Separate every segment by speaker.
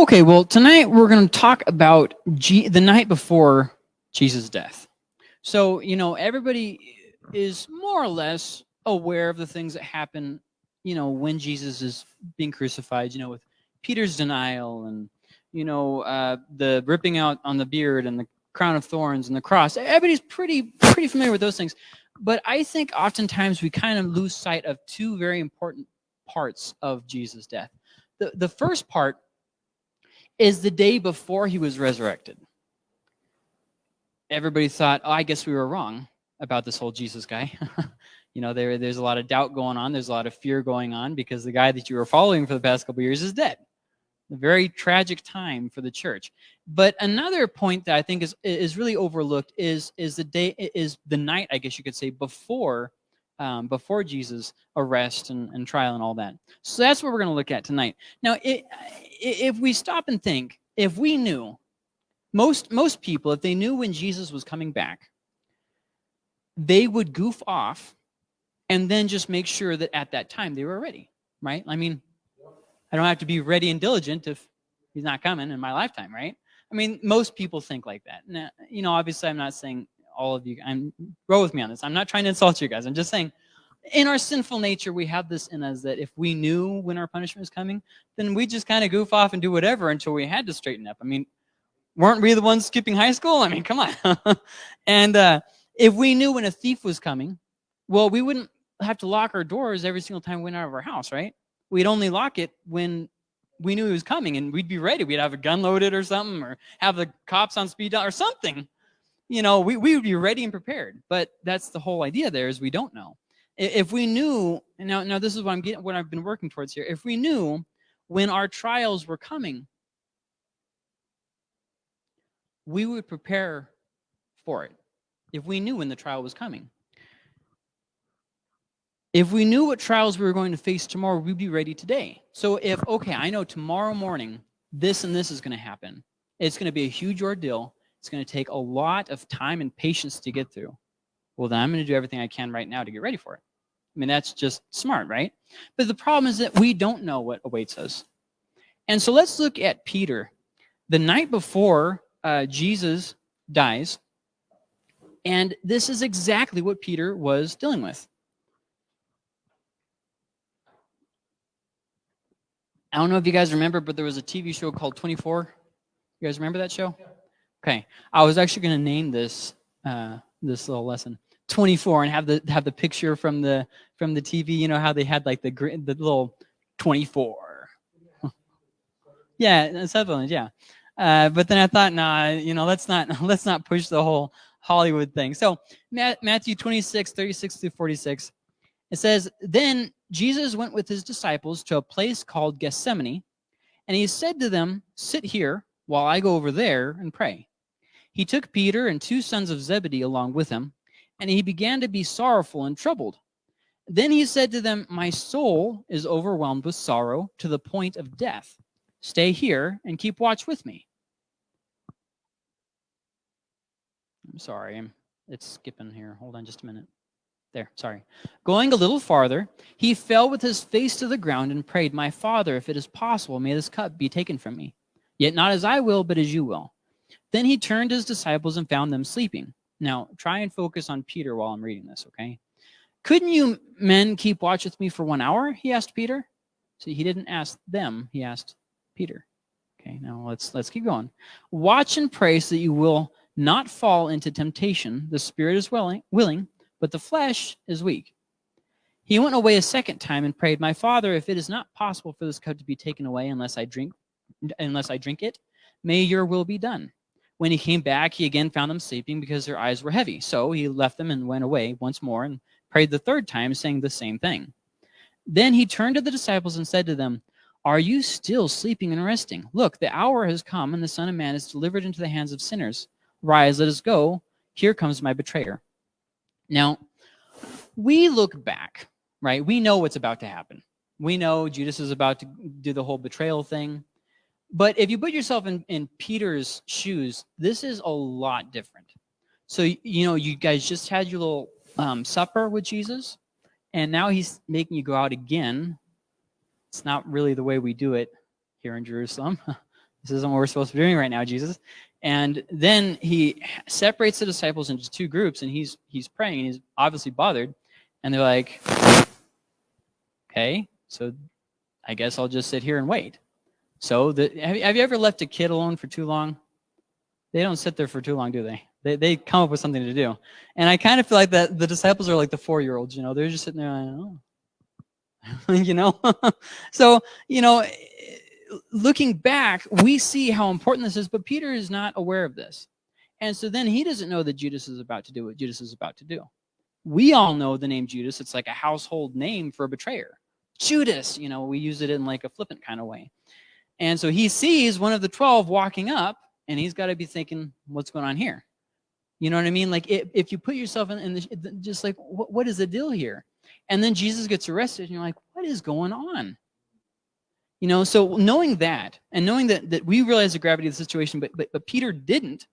Speaker 1: Okay, well, tonight we're going to talk about G the night before Jesus' death. So, you know, everybody is more or less aware of the things that happen, you know, when Jesus is being crucified, you know, with Peter's denial and, you know, uh, the ripping out on the beard and the crown of thorns and the cross. Everybody's pretty, pretty familiar with those things. But I think oftentimes we kind of lose sight of two very important parts of Jesus' death. The, the first part is the day before he was resurrected. Everybody thought, oh, I guess we were wrong about this whole Jesus guy. you know, there, there's a lot of doubt going on. There's a lot of fear going on because the guy that you were following for the past couple years is dead. A very tragic time for the church. But another point that I think is is really overlooked is is the day is the night, I guess you could say, before um, before Jesus' arrest and, and trial and all that. So that's what we're going to look at tonight. Now, it, if we stop and think, if we knew, most, most people, if they knew when Jesus was coming back, they would goof off and then just make sure that at that time they were ready, right? I mean, I don't have to be ready and diligent if he's not coming in my lifetime, right? I mean, most people think like that. Now, you know, obviously I'm not saying all of you, I'm row with me on this. I'm not trying to insult you guys. I'm just saying in our sinful nature, we have this in us that if we knew when our punishment was coming, then we just kind of goof off and do whatever until we had to straighten up. I mean, weren't we the ones skipping high school? I mean, come on. and uh, if we knew when a thief was coming, well, we wouldn't have to lock our doors every single time we went out of our house, right? We'd only lock it when we knew he was coming and we'd be ready. We'd have a gun loaded or something or have the cops on speed dial or something you know, we, we would be ready and prepared. But that's the whole idea there is we don't know. If we knew, now, now this is what I'm getting, what I've been working towards here. If we knew when our trials were coming, we would prepare for it. If we knew when the trial was coming. If we knew what trials we were going to face tomorrow, we'd be ready today. So if, okay, I know tomorrow morning, this and this is going to happen. It's going to be a huge ordeal. It's going to take a lot of time and patience to get through. Well, then I'm going to do everything I can right now to get ready for it. I mean, that's just smart, right? But the problem is that we don't know what awaits us. And so let's look at Peter. The night before uh, Jesus dies, and this is exactly what Peter was dealing with. I don't know if you guys remember, but there was a TV show called 24. You guys remember that show? Okay, I was actually going to name this uh, this little lesson 24 and have the have the picture from the from the TV. You know how they had like the the little 24. yeah, Sutherland. Yeah, uh, but then I thought, nah, you know, let's not let's not push the whole Hollywood thing. So Matthew 26, 36 through 46. It says, Then Jesus went with his disciples to a place called Gethsemane, and he said to them, Sit here while I go over there and pray. He took Peter and two sons of Zebedee along with him, and he began to be sorrowful and troubled. Then he said to them, My soul is overwhelmed with sorrow to the point of death. Stay here and keep watch with me. I'm sorry, it's skipping here. Hold on just a minute. There, sorry. Going a little farther, he fell with his face to the ground and prayed, My father, if it is possible, may this cup be taken from me. Yet not as I will, but as you will. Then he turned to his disciples and found them sleeping. Now, try and focus on Peter while I'm reading this, okay? Couldn't you men keep watch with me for one hour? He asked Peter. See, he didn't ask them, he asked Peter. Okay, now let's let's keep going. Watch and pray so that you will not fall into temptation. The spirit is willing, willing, but the flesh is weak. He went away a second time and prayed, My father, if it is not possible for this cup to be taken away unless I drink unless I drink it, may your will be done. When he came back, he again found them sleeping because their eyes were heavy. So he left them and went away once more and prayed the third time, saying the same thing. Then he turned to the disciples and said to them, Are you still sleeping and resting? Look, the hour has come, and the Son of Man is delivered into the hands of sinners. Rise, let us go. Here comes my betrayer. Now, we look back, right? We know what's about to happen. We know Judas is about to do the whole betrayal thing. But if you put yourself in, in Peter's shoes, this is a lot different. So, you know, you guys just had your little um, supper with Jesus, and now he's making you go out again. It's not really the way we do it here in Jerusalem. This isn't what we're supposed to be doing right now, Jesus. And then he separates the disciples into two groups, and he's he's praying, and he's obviously bothered. And they're like, okay, so I guess I'll just sit here and wait. So the, have, have you ever left a kid alone for too long? They don't sit there for too long, do they? They, they come up with something to do. And I kind of feel like that the disciples are like the four-year-olds, you know, they're just sitting there, like, oh. you know? so, you know, looking back, we see how important this is, but Peter is not aware of this. And so then he doesn't know that Judas is about to do what Judas is about to do. We all know the name Judas. It's like a household name for a betrayer. Judas, you know, we use it in like a flippant kind of way. And so he sees one of the 12 walking up, and he's got to be thinking, what's going on here? You know what I mean? Like if, if you put yourself in, in the, just like, what, what is the deal here? And then Jesus gets arrested, and you're like, what is going on? You know, so knowing that, and knowing that, that we realize the gravity of the situation, but, but, but Peter didn't,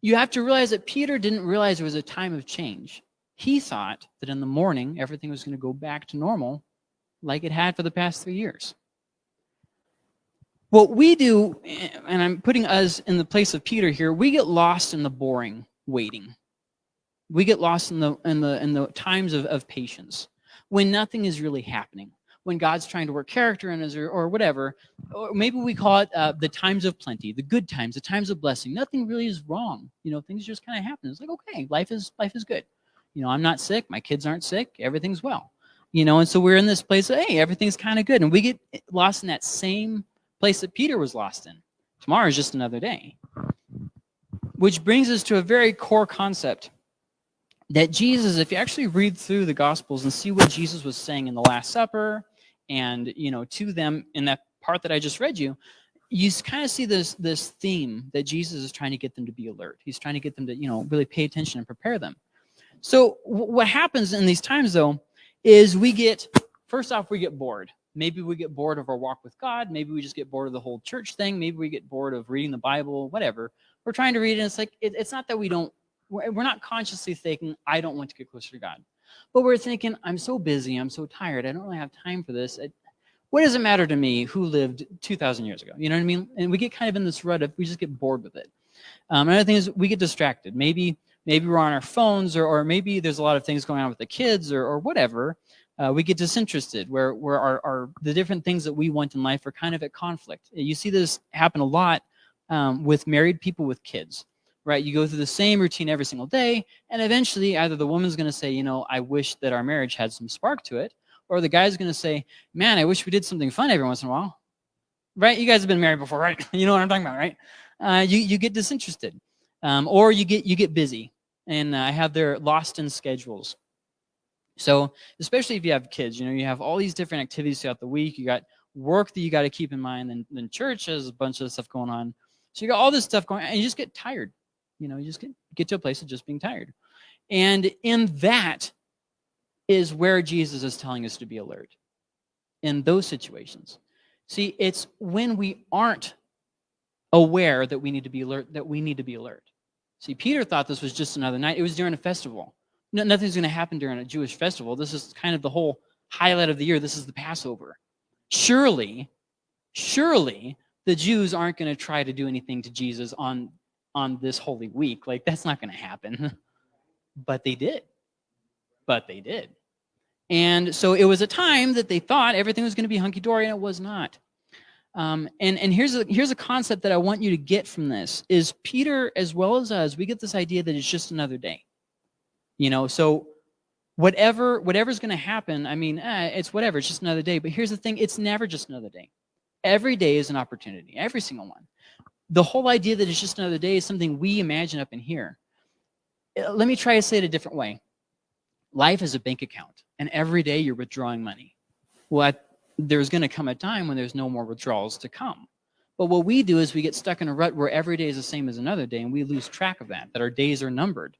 Speaker 1: you have to realize that Peter didn't realize there was a time of change. He thought that in the morning, everything was going to go back to normal like it had for the past three years. What we do, and I'm putting us in the place of Peter here, we get lost in the boring waiting. We get lost in the, in the, in the times of, of patience when nothing is really happening when God's trying to work character in us or, or whatever. Or maybe we call it uh, the times of plenty, the good times, the times of blessing. Nothing really is wrong. You know, things just kind of happen. It's like, okay, life is life is good. You know, I'm not sick. My kids aren't sick. Everything's well. You know, and so we're in this place of, hey, everything's kind of good. And we get lost in that same place that Peter was lost in. Tomorrow is just another day. Which brings us to a very core concept that Jesus, if you actually read through the Gospels and see what Jesus was saying in the Last Supper, and you know to them in that part that I just read you, you kind of see this this theme that Jesus is trying to get them to be alert. He's trying to get them to you know really pay attention and prepare them. So what happens in these times though is we get first off we get bored. Maybe we get bored of our walk with God. Maybe we just get bored of the whole church thing. Maybe we get bored of reading the Bible. Whatever. We're trying to read it. And it's like it, it's not that we don't. We're, we're not consciously thinking I don't want to get closer to God. But we're thinking, I'm so busy, I'm so tired, I don't really have time for this. It, what does it matter to me who lived 2,000 years ago? You know what I mean? And we get kind of in this rut of, we just get bored with it. Um, another thing is we get distracted. Maybe maybe we're on our phones or, or maybe there's a lot of things going on with the kids or, or whatever. Uh, we get disinterested where, where our, our, the different things that we want in life are kind of at conflict. You see this happen a lot um, with married people with kids right? You go through the same routine every single day, and eventually either the woman's going to say, you know, I wish that our marriage had some spark to it, or the guy's going to say, man, I wish we did something fun every once in a while. Right? You guys have been married before, right? you know what I'm talking about, right? Uh, you, you get disinterested. Um, or you get, you get busy and uh, have their lost in schedules. So especially if you have kids, you know, you have all these different activities throughout the week. You got work that you got to keep in mind, and then church has a bunch of stuff going on. So you got all this stuff going, and you just get tired. You know, you just get, get to a place of just being tired. And in that is where Jesus is telling us to be alert. In those situations. See, it's when we aren't aware that we need to be alert, that we need to be alert. See, Peter thought this was just another night. It was during a festival. No, nothing's going to happen during a Jewish festival. This is kind of the whole highlight of the year. This is the Passover. Surely, surely the Jews aren't going to try to do anything to Jesus on on this holy week. Like, that's not going to happen. but they did. But they did. And so it was a time that they thought everything was going to be hunky-dory, and it was not. Um, and and here's a here's a concept that I want you to get from this is Peter as well as us we get this idea that it's just another day, you know. So whatever whatever's going to happen, I mean, eh, it's whatever. It's just another day. But here's the thing: it's never just another day. Every day is an opportunity. Every single one the whole idea that it's just another day is something we imagine up in here. Uh, let me try to say it a different way. Life is a bank account, and every day you're withdrawing money. Well, there's going to come a time when there's no more withdrawals to come. But what we do is we get stuck in a rut where every day is the same as another day, and we lose track of that, that our days are numbered.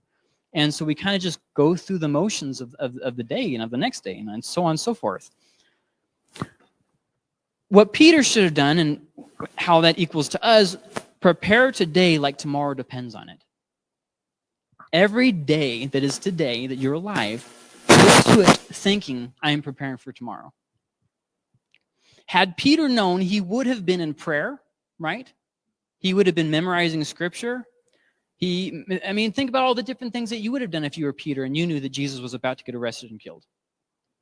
Speaker 1: And so we kind of just go through the motions of, of, of the day and of the next day, and so on and so forth. What Peter should have done, and how that equals to us, prepare today like tomorrow depends on it. Every day that is today that you're alive, look to it thinking, I am preparing for tomorrow. Had Peter known, he would have been in prayer, right? He would have been memorizing scripture. He, I mean, think about all the different things that you would have done if you were Peter and you knew that Jesus was about to get arrested and killed.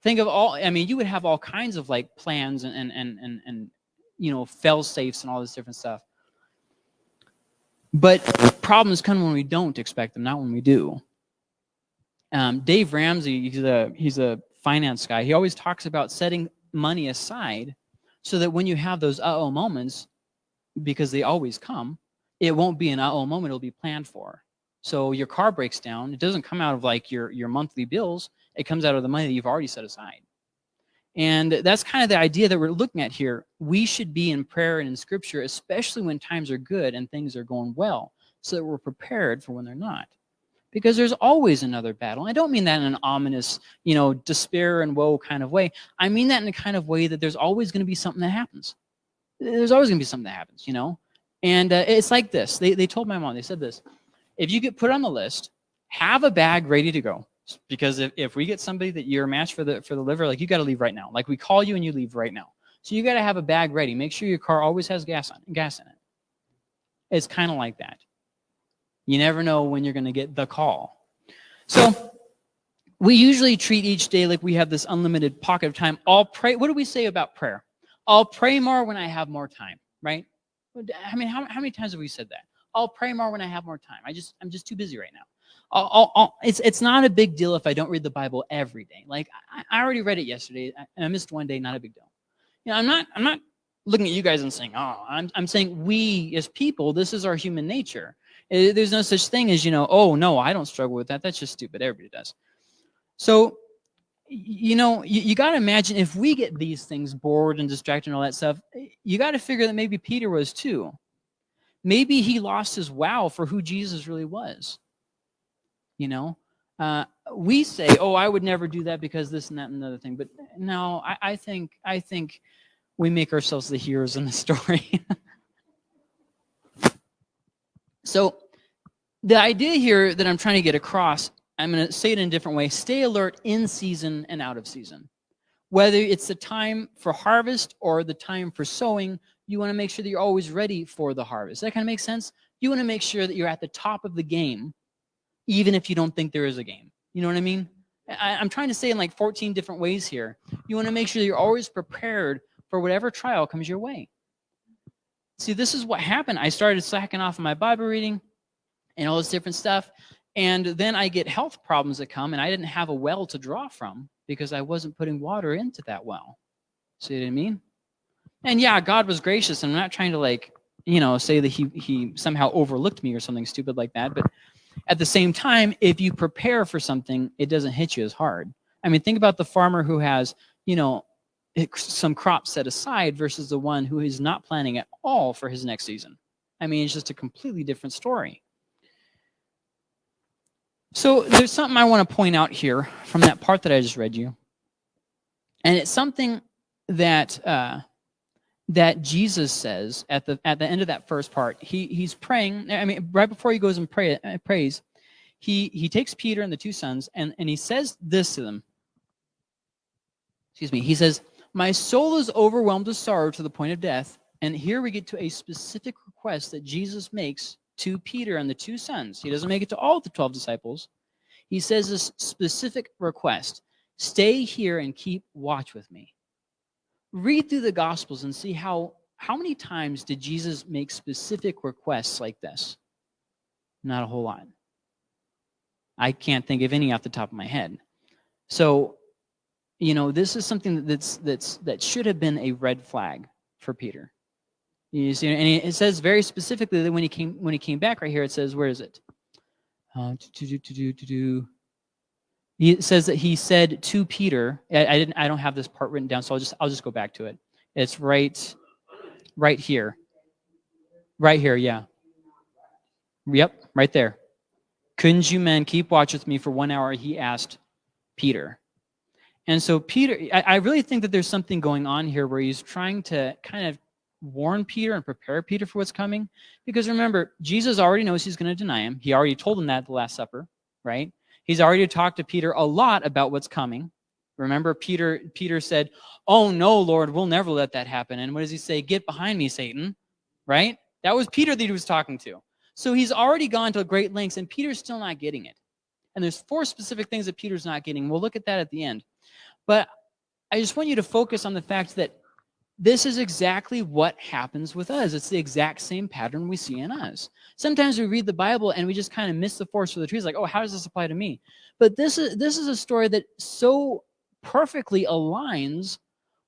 Speaker 1: Think of all, I mean, you would have all kinds of like plans and, and, and, and, and you know, fail safes and all this different stuff. But problems come when we don't expect them, not when we do. Um, Dave Ramsey, he's a, he's a finance guy. He always talks about setting money aside so that when you have those uh-oh moments, because they always come, it won't be an uh-oh moment, it'll be planned for. So your car breaks down, it doesn't come out of like your, your monthly bills, it comes out of the money that you've already set aside. And that's kind of the idea that we're looking at here. We should be in prayer and in scripture, especially when times are good and things are going well, so that we're prepared for when they're not. Because there's always another battle. I don't mean that in an ominous, you know, despair and woe kind of way. I mean that in a kind of way that there's always going to be something that happens. There's always going to be something that happens, you know? And uh, it's like this. They, they told my mom, they said this. If you get put on the list, have a bag ready to go because if, if we get somebody that you're a match for the for the liver, like you got to leave right now. Like we call you and you leave right now. So you got to have a bag ready. Make sure your car always has gas on gas in it. It's kind of like that. You never know when you're going to get the call. So we usually treat each day like we have this unlimited pocket of time. I'll pray. What do we say about prayer? I'll pray more when I have more time, right? I mean, how, how many times have we said that? I'll pray more when I have more time. I just, I'm just too busy right now. I'll, I'll, it's it's not a big deal if I don't read the Bible every day. Like I, I already read it yesterday, and I missed one day. Not a big deal. You know, I'm not I'm not looking at you guys and saying, oh, I'm I'm saying we as people, this is our human nature. It, there's no such thing as you know, oh no, I don't struggle with that. That's just stupid. Everybody does. So, you know, you, you got to imagine if we get these things bored and distracted and all that stuff, you got to figure that maybe Peter was too. Maybe he lost his wow for who Jesus really was. You know? Uh, we say oh i would never do that because this and that and another thing but no I, I think i think we make ourselves the heroes in the story. So the idea here that i'm trying to get across i'm going to say it in a different way stay alert in season and out of season whether it's the time for harvest or the time for sowing you want to make sure that you're always ready for the harvest that kind of makes sense you want to make sure that you're at the top of the game even if you don't think there is a game. You know what I mean? I, am trying to say in like 14 different ways here. You want to make sure that you're always prepared for whatever trial comes your way. See, this is what happened. I started slacking off on my Bible reading and all this different stuff. And then I get health problems that come, and I didn't have a well to draw from because I wasn't putting water into that well. See what I mean? And yeah, God was gracious. And I'm not trying to like, you know, say that he, he somehow overlooked me or something stupid like that. But at the same time, if you prepare for something, it doesn't hit you as hard. I mean, think about the farmer who has, you know, some crops set aside versus the one who is not planning at all for his next season. I mean, it's just a completely different story. So there's something I want to point out here from that part that I just read you. And it's something that uh, that Jesus says at the at the end of that first part. He he's praying. I mean, right before he goes and pray, uh, prays, he he takes Peter and the two sons and and he says this to them. Excuse me. He says, "My soul is overwhelmed with sorrow to the point of death." And here we get to a specific request that Jesus makes to Peter and the two sons. He doesn't make it to all the 12 disciples. He says this specific request, stay here and keep watch with me read through the Gospels and see how, how many times did Jesus make specific requests like this? Not a whole lot. I can't think of any off the top of my head. So, you know, this is something that's, that's, that should have been a red flag for Peter. You see, and it says very specifically that when he came when he came back right here, it says, where is it? Uh, to to to he says that he said to Peter, I, I, didn't I don't have this part written down, so I'll just I'll just go back to it. It's right right here. Right here, yeah. Yep, right there. Couldn't you men keep watch with me for one hour? He asked Peter. And so Peter, I, I really think that there's something going on here where he's trying to kind of warn Peter and prepare Peter for what's coming. Because remember, Jesus already knows he's going to deny him. He already told him that at the Last Supper, right? He's already talked to Peter a lot about what's coming. Remember, Peter, Peter said, Oh, no, Lord, we'll never let that happen. And what does he say? Get behind me, Satan. Right? That was Peter that he was talking to. So he's already gone to great lengths, and Peter's still not getting it. And there's four specific things that Peter's not getting. We'll look at that at the end. But I just want you to focus on the fact that this is exactly what happens with us. It's the exact same pattern we see in us. Sometimes we read the Bible and we just kind of miss the forest for the trees, like, oh, how does this apply to me? But this is this is a story that so perfectly aligns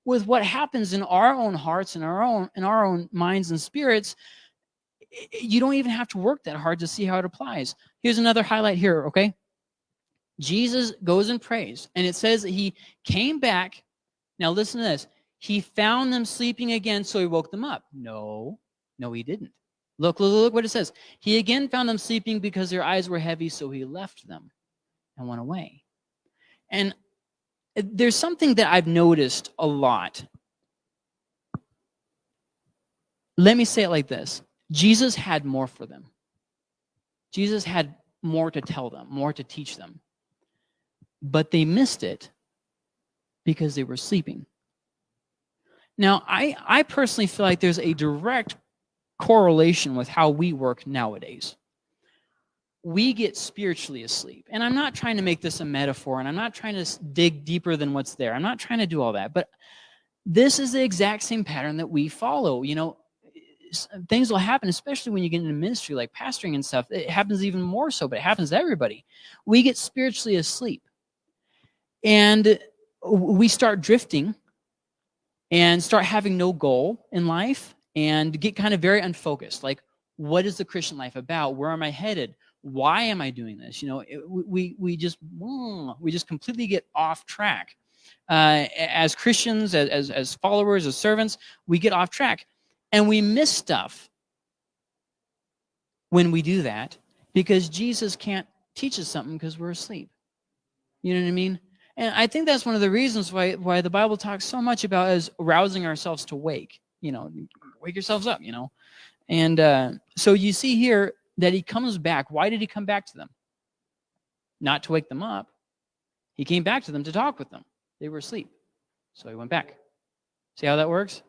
Speaker 1: with what happens in our own hearts and our own in our own minds and spirits you don't even have to work that hard to see how it applies here's another highlight here okay jesus goes and prays and it says that he came back now listen to this he found them sleeping again so he woke them up no no he didn't look look look what it says he again found them sleeping because their eyes were heavy so he left them and went away and there's something that I've noticed a lot. Let me say it like this. Jesus had more for them. Jesus had more to tell them, more to teach them. But they missed it because they were sleeping. Now, I, I personally feel like there's a direct correlation with how we work nowadays we get spiritually asleep. And I'm not trying to make this a metaphor, and I'm not trying to dig deeper than what's there. I'm not trying to do all that. But this is the exact same pattern that we follow. You know, things will happen, especially when you get into ministry like pastoring and stuff. It happens even more so, but it happens to everybody. We get spiritually asleep. And we start drifting and start having no goal in life and get kind of very unfocused. Like, what is the Christian life about? Where am I headed? why am I doing this? You know, it, we, we just, we just completely get off track. Uh, as Christians, as, as followers, as servants, we get off track and we miss stuff when we do that because Jesus can't teach us something because we're asleep. You know what I mean? And I think that's one of the reasons why, why the Bible talks so much about as rousing ourselves to wake, you know, wake yourselves up, you know. And uh, so you see here, that he comes back. Why did he come back to them? Not to wake them up. He came back to them to talk with them. They were asleep. So he went back. See how that works?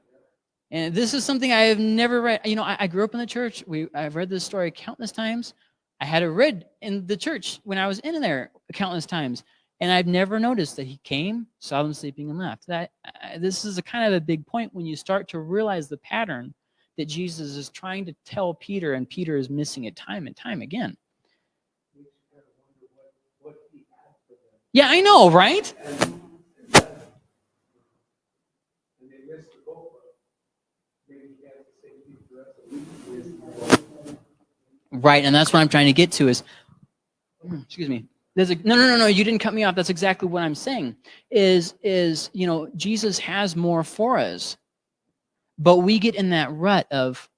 Speaker 1: And this is something I have never read. You know, I, I grew up in the church. We, I've read this story countless times. I had it read in the church when I was in there countless times. And I've never noticed that he came, saw them sleeping, and left. That uh, This is a kind of a big point when you start to realize the pattern that Jesus is trying to tell Peter, and Peter is missing it time and time again. Yeah, I know, right? Right, and that's what I'm trying to get to is, excuse me, there's a, no, no, no, no, you didn't cut me off. That's exactly what I'm saying is, is, you know, Jesus has more for us. But we get in that rut of,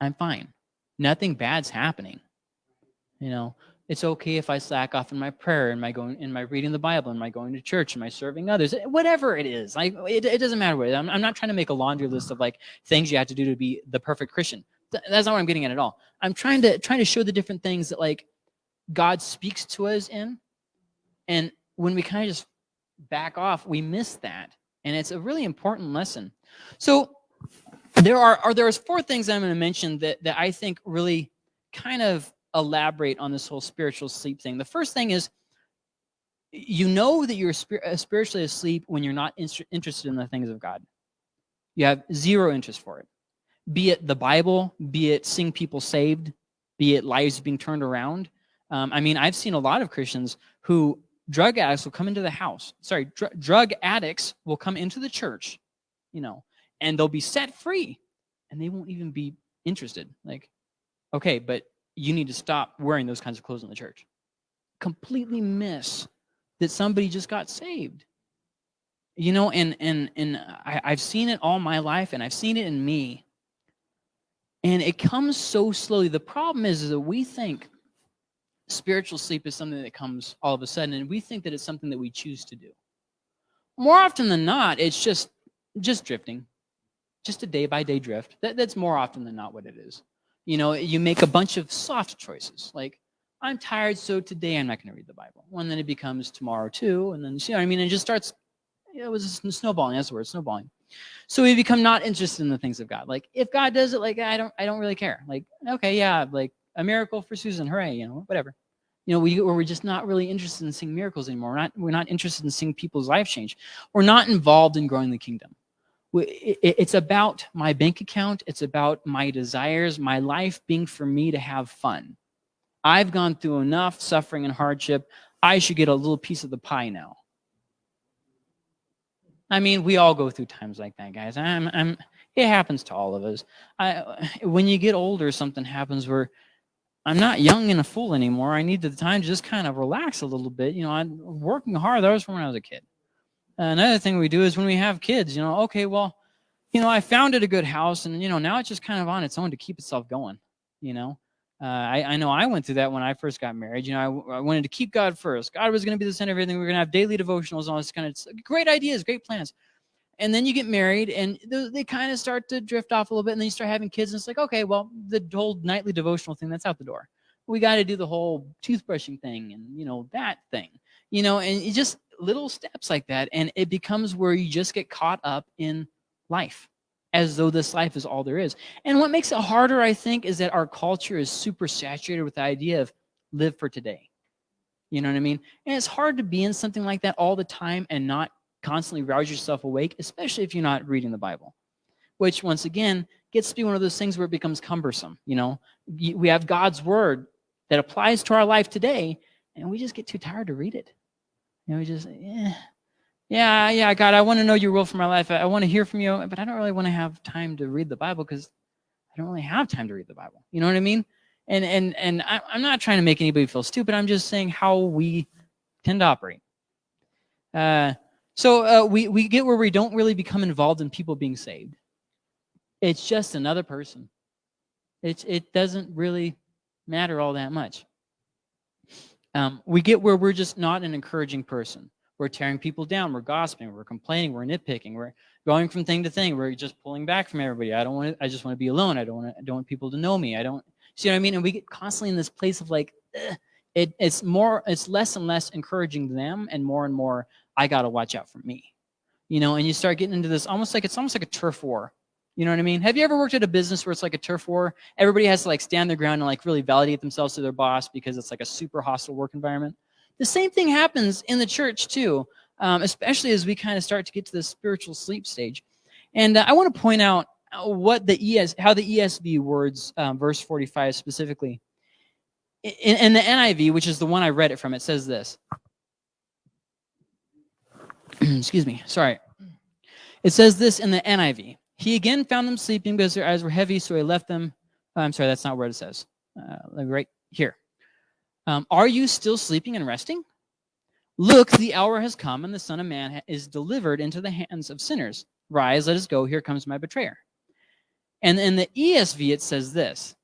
Speaker 1: I'm fine. Nothing bad's happening. You know, it's okay if I slack off in my prayer, in my going, in my reading the Bible, in my going to church, in my serving others, whatever it is. Like it, it doesn't matter what. I'm, I'm not trying to make a laundry list of like things you have to do to be the perfect Christian. That's not what I'm getting at at all. I'm trying to trying to show the different things that like God speaks to us in, and when we kind of just back off, we miss that, and it's a really important lesson. So there are, are there's four things I'm going to mention that, that I think really kind of elaborate on this whole spiritual sleep thing. The first thing is you know that you're uh, spiritually asleep when you're not interested in the things of God. You have zero interest for it. Be it the Bible, be it seeing people saved, be it lives being turned around. Um, I mean, I've seen a lot of Christians who drug addicts will come into the house. Sorry, dr drug addicts will come into the church, you know, and they'll be set free and they won't even be interested. Like, okay, but you need to stop wearing those kinds of clothes in the church. Completely miss that somebody just got saved. You know, and and and I, I've seen it all my life, and I've seen it in me. And it comes so slowly. The problem is, is that we think spiritual sleep is something that comes all of a sudden, and we think that it's something that we choose to do. More often than not, it's just just drifting just a day by day drift. That, that's more often than not what it is. You know, you make a bunch of soft choices, like, I'm tired, so today I'm not going to read the Bible. And then it becomes tomorrow too, and then you know what I mean. It just starts. It was snowballing. That's the word, snowballing. So we become not interested in the things of God. Like if God does it, like I don't, I don't really care. Like okay, yeah, like a miracle for Susan, hooray, you know, whatever. You know, we, we're just not really interested in seeing miracles anymore. We're not, we're not interested in seeing people's life change. We're not involved in growing the kingdom. It's about my bank account. It's about my desires, my life being for me to have fun. I've gone through enough suffering and hardship. I should get a little piece of the pie now. I mean, we all go through times like that, guys. I'm, I'm, it happens to all of us. I, when you get older, something happens where I'm not young and a fool anymore. I need the time to just kind of relax a little bit. You know, I'm working hard. That was from when I was a kid. Another thing we do is when we have kids, you know, okay, well, you know, I founded a good house and, you know, now it's just kind of on its own to keep itself going, you know. Uh, I, I know I went through that when I first got married. You know, I, I wanted to keep God first. God was going to be the center of everything. We are going to have daily devotionals and all this kind of great ideas, great plans. And then you get married and they, they kind of start to drift off a little bit and then you start having kids and it's like, okay, well, the whole nightly devotional thing, that's out the door. We got to do the whole toothbrushing thing and, you know, that thing, you know, and it just little steps like that. And it becomes where you just get caught up in life as though this life is all there is. And what makes it harder, I think, is that our culture is super saturated with the idea of live for today. You know what I mean? And it's hard to be in something like that all the time and not constantly rouse yourself awake, especially if you're not reading the Bible. Which, once again, gets to be one of those things where it becomes cumbersome. You know, we have God's word that applies to our life today, and we just get too tired to read it. You know, we just, yeah, yeah, yeah, God, I want to know your will for my life. I, want to hear from you, but I don't really want to have time to read the Bible because I don't really have time to read the Bible. You know what I mean? And and and I, I'm not trying to make anybody feel stupid. I'm just saying how we tend to operate. Uh, so uh, we we get where we don't really become involved in people being saved. It's just another person. It's it doesn't really matter all that much. Um, we get where we're just not an encouraging person. We're tearing people down. We're gossiping. We're complaining. We're nitpicking. We're going from thing to thing. We're just pulling back from everybody. I don't want. To, I just want to be alone. I don't want. I don't want people to know me. I don't. See what I mean? And we get constantly in this place of like, it, it's more. It's less and less encouraging them, and more and more. I got to watch out for me. You know, and you start getting into this almost like it's almost like a turf war. You know what I mean? Have you ever worked at a business where it's like a turf war? Everybody has to like stand their ground and like really validate themselves to their boss because it's like a super hostile work environment. The same thing happens in the church too, um, especially as we kind of start to get to the spiritual sleep stage. And uh, I want to point out what the ES, how the ESV words um, verse 45 specifically. In, in the NIV, which is the one I read it from, it says this. Excuse me, sorry. It says this in the NIV. He again found them sleeping because their eyes were heavy, so he left them. Oh, I'm sorry, that's not where it says. Uh, right here. Um, are you still sleeping and resting? Look, the hour has come, and the Son of Man is delivered into the hands of sinners. Rise, let us go. Here comes my betrayer. And in the ESV, it says this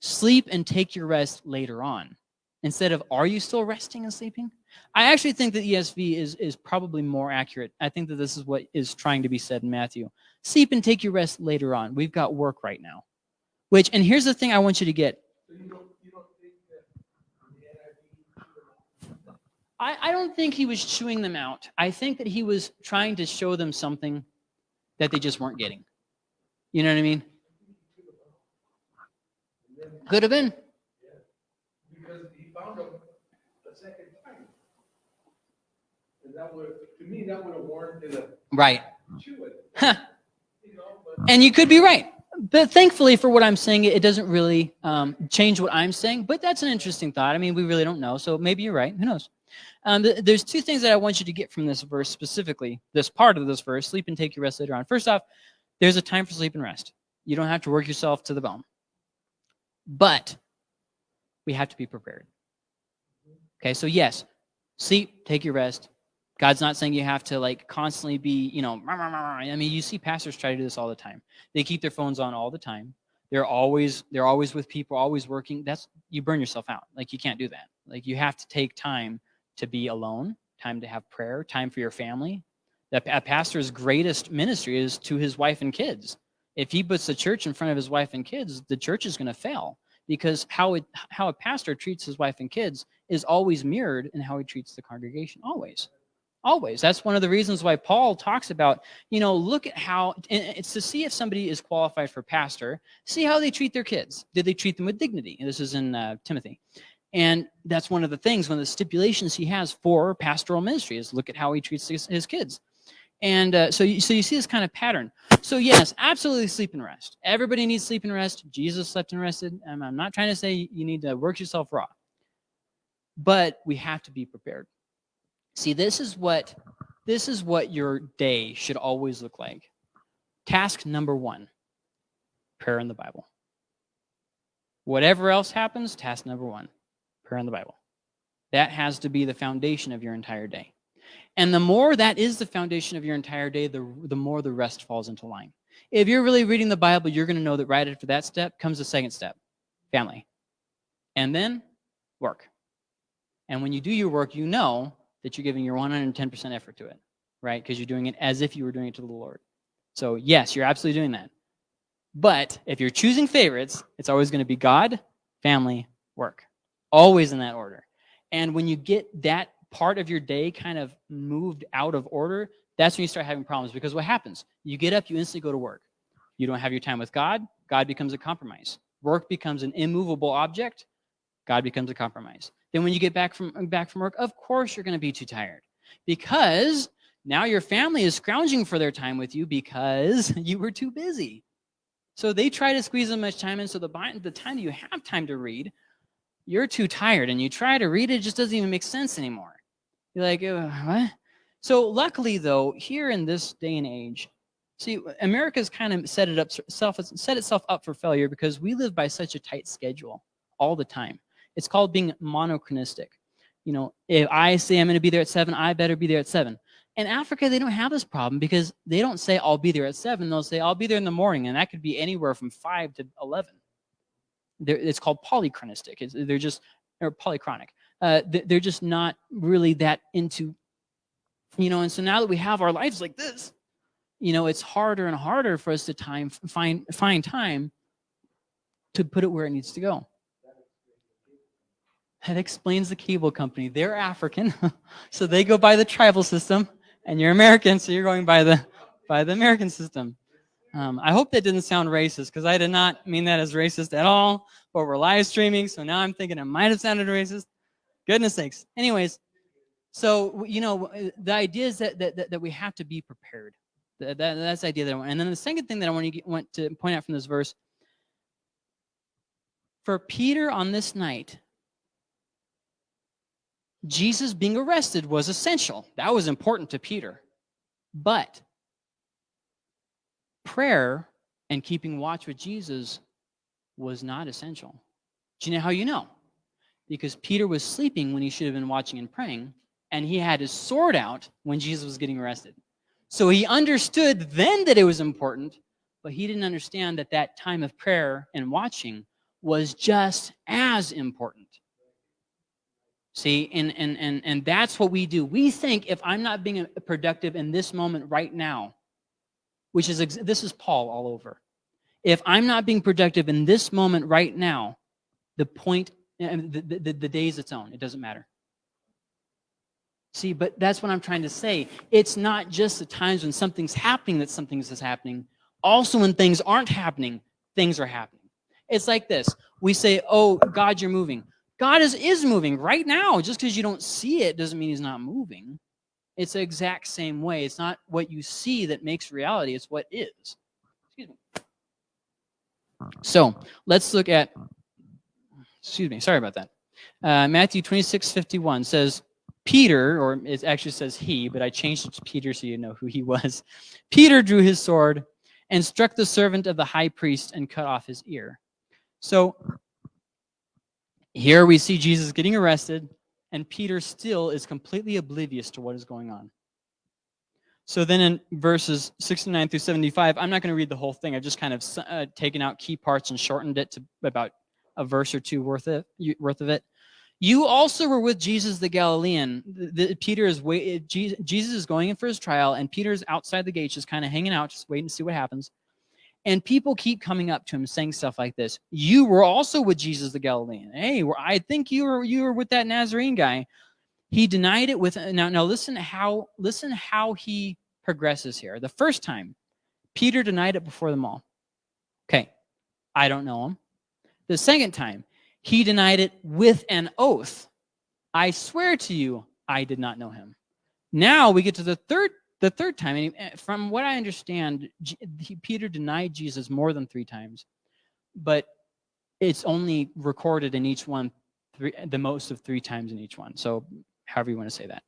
Speaker 1: Sleep and take your rest later on. Instead of, are you still resting and sleeping? I actually think that ESV is, is probably more accurate. I think that this is what is trying to be said in Matthew. Sleep and take your rest later on. We've got work right now. Which, and here's the thing I want you to get. I, I don't think he was chewing them out. I think that he was trying to show them something that they just weren't getting. You know what I mean? Could have been.
Speaker 2: Because he found them a second time. And that would, to me, that would have warranted a
Speaker 1: Right.
Speaker 2: chew it.
Speaker 1: Huh.
Speaker 2: You know, but
Speaker 1: And you could be right. But thankfully for what I'm saying, it doesn't really um, change what I'm saying. But that's an interesting thought. I mean, we really don't know. So maybe you're right. Who knows? Um, th there's two things that I want you to get from this verse specifically, this part of this verse, sleep and take your rest later on. First off, there's a time for sleep and rest. You don't have to work yourself to the bone. But we have to be prepared. Okay, so yes, sleep, take your rest. God's not saying you have to like constantly be, you know, rah, rah, rah, I mean, you see pastors try to do this all the time. They keep their phones on all the time. They're always they're always with people, always working. That's you burn yourself out. Like you can't do that. Like you have to take time to be alone, time to have prayer, time for your family. That a pastor's greatest ministry is to his wife and kids. If he puts the church in front of his wife and kids, the church is going to fail because how it how a pastor treats his wife and kids is always mirrored in how he treats the congregation. Always. Always. That's one of the reasons why Paul talks about, you know, look at how it's to see if somebody is qualified for pastor, see how they treat their kids. Did they treat them with dignity? And this is in uh, Timothy. And that's one of the things, one of the stipulations he has for pastoral ministry is look at how he treats his, his kids. And uh, so, you, so you see this kind of pattern. So yes, absolutely sleep and rest. Everybody needs sleep and rest. Jesus slept and rested. I'm not trying to say you need to work yourself raw. But we have to be prepared. See, this is what this is what your day should always look like. Task number one, prayer in the Bible. Whatever else happens, task number one, prayer in the Bible. That has to be the foundation of your entire day. And the more that is the foundation of your entire day, the, the more the rest falls into line. If you're really reading the Bible, you're going to know that right after that step comes the second step, family. And then work. And when you do your work, you know that you're giving your 110% effort to it, right? Because you're doing it as if you were doing it to the Lord. So yes, you're absolutely doing that. But if you're choosing favorites, it's always going to be God, family, work. Always in that order. And when you get that part of your day kind of moved out of order, that's when you start having problems. Because what happens? You get up, you instantly go to work. You don't have your time with God, God becomes a compromise. Work becomes an immovable object, God becomes a compromise. Then when you get back from back from work, of course you're going to be too tired because now your family is scrounging for their time with you because you were too busy. So they try to squeeze as much time in so the, the time you have time to read, you're too tired and you try to read it, it just doesn't even make sense anymore. You're like, what? So luckily though, here in this day and age, see, America's kind of set it up self set itself up for failure because we live by such a tight schedule all the time. It's called being monochronistic. You know, if I say I'm going to be there at 7, I better be there at 7. In Africa, they don't have this problem because they don't say, I'll be there at 7. They'll say, I'll be there in the morning, and that could be anywhere from 5 to 11. They're, it's called polychronistic. It's, they're just, or polychronic. Uh, they're just not really that into, you know, and so now that we have our lives like this, you know, it's harder and harder for us to time find find time to put it where it needs to go. That explains the cable company. They're African, so they go by the tribal system, and you're American, so you're going by the by the American system. Um, I hope that didn't sound racist, because I did not mean that as racist at all, but we're live streaming, so now I'm thinking it might have sounded racist. Goodness sakes. Anyways, so, you know, the idea is that, that, that we have to be prepared. That, that, that's the idea that I want. And then the second thing that I want get, want to point out from this verse, for Peter on this night, Jesus being arrested was essential. That was important to Peter. But prayer and keeping watch with Jesus was not essential. Do you know how you know? Because Peter was sleeping when he should have been watching and praying, and he had his sword out when Jesus was getting arrested. So he understood then that it was important, but he didn't understand that that time of prayer and watching was just as important. See, and, and, and, and that's what we do. We think if I'm not being productive in this moment right now, which is, this is Paul all over. If I'm not being productive in this moment right now, the point, the, the, the day is its own. It doesn't matter. See, but that's what I'm trying to say. It's not just the times when something's happening that something is happening. Also when things aren't happening, things are happening. It's like this. We say, oh, God, you're moving. God is, is moving right now. Just because you don't see it doesn't mean he's not moving. It's the exact same way. It's not what you see that makes reality. It's what is. Excuse me. So let's look at, excuse me, sorry about that. Uh, Matthew 26, 51 says, Peter, or it actually says he, but I changed it to Peter so you know who he was. Peter drew his sword and struck the servant of the high priest and cut off his ear. So here we see Jesus getting arrested, and Peter still is completely oblivious to what is going on. So then in verses 69 through 75, I'm not going to read the whole thing. I've just kind of uh, taken out key parts and shortened it to about a verse or two worth of, worth of it. You also were with Jesus the Galilean. The, the, Peter is wait, Jesus is going in for his trial, and Peter's outside the gate, just kind of hanging out, just waiting to see what happens. And people keep coming up to him saying stuff like this. You were also with Jesus the Galilean. Hey, I think you were you were with that Nazarene guy. He denied it with now now listen how listen how he progresses here. The first time, Peter denied it before them all. Okay, I don't know him. The second time, he denied it with an oath. I swear to you, I did not know him. Now we get to the third the third time, and eh, from what I understand, he, Peter denied Jesus more than three times, but it's only recorded in each one three, the most of three times in each one. So however you want to say that.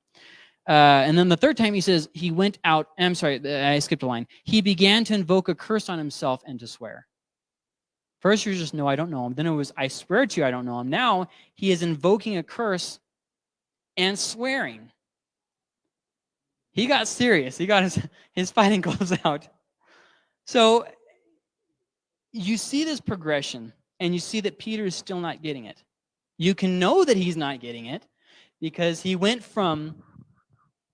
Speaker 1: Uh, and then the third time he says he went out. I'm sorry, I skipped a line. He began to invoke a curse on himself and to swear. First, you're just no, I don't know him. Then it was I swear to you, I don't know him. Now he is invoking a curse and swearing. He got serious. He got his, his fighting gloves out. So you see this progression, and you see that Peter is still not getting it. You can know that he's not getting it because he went from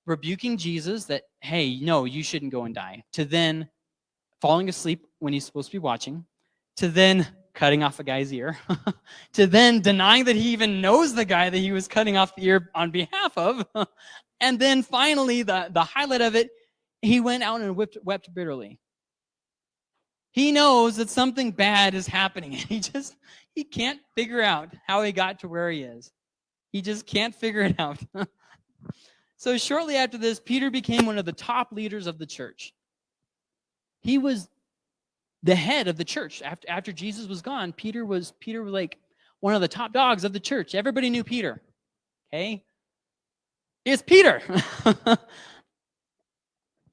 Speaker 1: rebuking Jesus that, hey, no, you shouldn't go and die, to then falling asleep when he's supposed to be watching, to then cutting off a guy's ear, to then denying that he even knows the guy that he was cutting off the ear on behalf of, and then finally, the, the highlight of it, he went out and whipped, wept bitterly. He knows that something bad is happening. He just, he can't figure out how he got to where he is. He just can't figure it out. so shortly after this, Peter became one of the top leaders of the church. He was the head of the church. After, after Jesus was gone, Peter was, Peter was like one of the top dogs of the church. Everybody knew Peter. Okay? is Peter. and,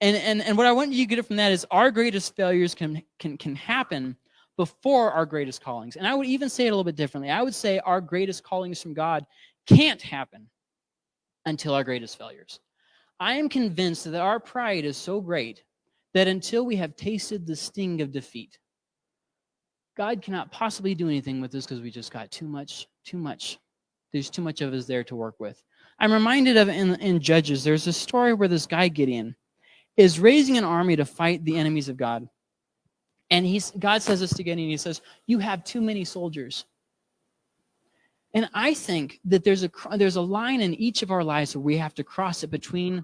Speaker 1: and, and what I want you to get from that is our greatest failures can, can, can happen before our greatest callings. And I would even say it a little bit differently. I would say our greatest callings from God can't happen until our greatest failures. I am convinced that our pride is so great that until we have tasted the sting of defeat, God cannot possibly do anything with us because we just got too much, too much. There's too much of us there to work with. I'm reminded of in, in Judges, there's a story where this guy, Gideon, is raising an army to fight the enemies of God. And he's, God says this to Gideon, he says, you have too many soldiers. And I think that there's a, there's a line in each of our lives where we have to cross it between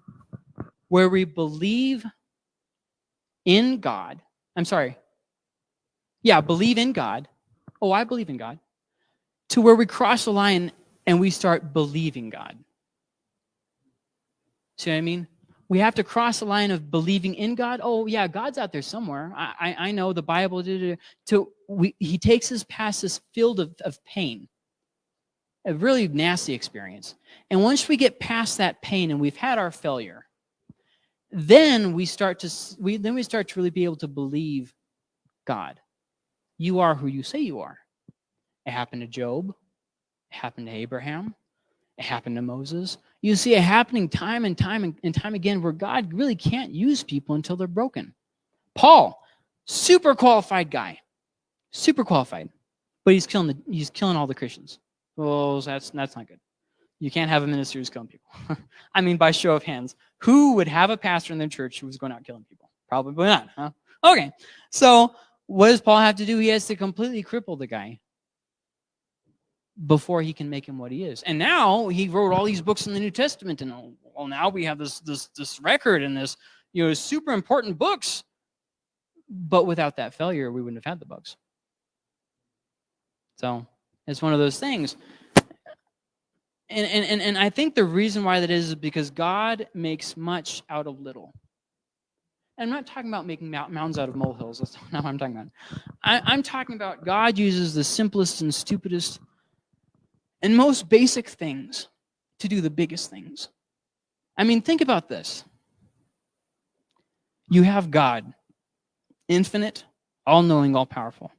Speaker 1: where we believe in God. I'm sorry. Yeah, believe in God. Oh, I believe in God. To where we cross the line and we start believing God. See what I mean? We have to cross the line of believing in God. Oh, yeah, God's out there somewhere. I, I, I know the Bible. To we, he takes us past this field of, of pain, a really nasty experience. And once we get past that pain and we've had our failure, then we start to we then we start to really be able to believe God. You are who you say you are. It happened to Job. It happened to Abraham. It happened to Moses. You see it happening time and time and time again where God really can't use people until they're broken. Paul, super qualified guy, super qualified, but he's killing the, he's killing all the Christians. Well, that's that's not good. You can't have a minister who's killing people. I mean, by show of hands, who would have a pastor in their church who was going out killing people? Probably not, huh? Okay, so what does Paul have to do? He has to completely cripple the guy before he can make him what he is. And now he wrote all these books in the New Testament, and well, now we have this this this record and this you know super important books. But without that failure, we wouldn't have had the books. So it's one of those things. And, and, and I think the reason why that is, is because God makes much out of little. And I'm not talking about making mountains out of molehills. That's not what I'm talking about. I, I'm talking about God uses the simplest and stupidest and most basic things to do the biggest things. I mean, think about this. You have God, infinite, all knowing, all powerful,